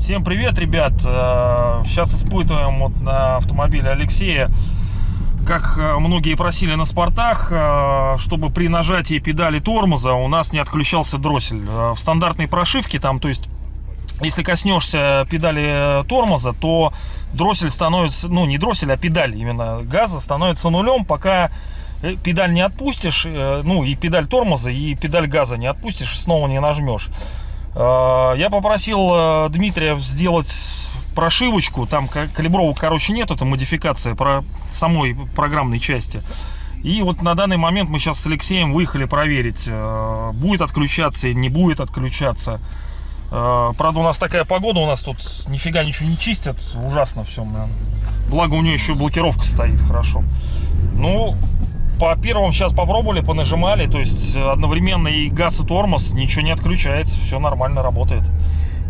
Всем привет, ребят! Э, Сейчас испытываем вот на автомобиле Алексея, как э, многие просили на спортах, э, чтобы при нажатии педали тормоза у нас не отключался дроссель. Э, В стандартной прошивке там, то есть, если коснешься педали тормоза, то дроссель становится, ну не дроссель, а педаль именно газа становится нулем, пока э, педаль не отпустишь, э, ну и педаль тормоза, и педаль газа не отпустишь, снова не нажмешь. Э, Я попросил э, Дмитрия сделать прошивочку, там ка- калибровок, короче, нет, это модификация про самой программной части. И вот на данный момент мы сейчас с Алексеем выехали проверить, будет отключаться или не будет отключаться. Э, Правда, у нас такая погода, у нас тут нифига ничего не чистят, ужасно все. Благо у нее еще блокировка стоит хорошо. Ну, по первым сейчас попробовали, понажимали, то есть одновременно и газ, и тормоз, ничего не отключается, все нормально работает.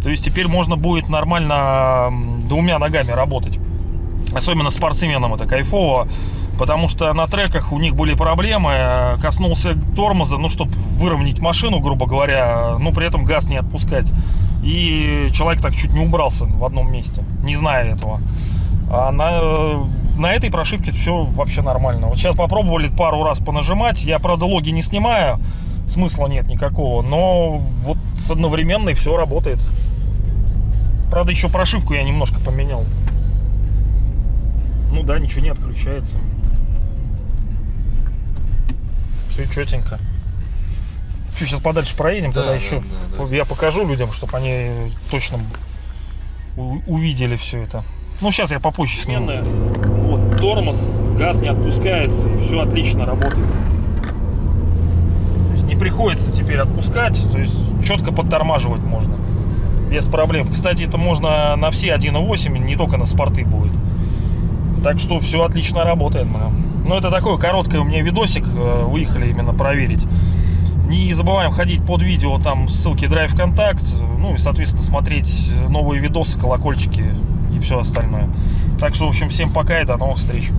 То есть теперь можно будет нормально двумя ногами работать. Особенно спортсменам это кайфово, потому что на треках у них были проблемы. Коснулся тормоза, ну, чтобы выровнять машину, грубо говоря, ну, при этом газ не отпускать. И человек так чуть не убрался в одном месте, не зная этого. А на, на этой прошивке все вообще нормально. Вот сейчас попробовали пару раз понажимать. Я, правда, логи не снимаю, смысла нет никакого. Но вот с одновременной все работает. Правда, еще прошивку я немножко поменял. Ну да, ничего не отключается. Все четенько. Чуть сейчас подальше проедем, Да, тогда да, еще да, да. я покажу людям, чтобы они точно увидели все это. Ну, сейчас я попозже сниму. Вот, тормоз, газ не отпускается, и все отлично работает. То есть не приходится теперь отпускать, то есть четко подтормаживать можно. Без проблем. Кстати, это можно на все 1.8, не только на спорты будет. Так что все отлично работает. бля. Ну, это такой короткий у меня видосик. э, Выехали именно проверить. Не забываем ходить под видео, там ссылки Drive Контакт. Ну и, соответственно, смотреть новые видосы, колокольчики и все остальное. Так что, в общем, всем пока и до новых встреч.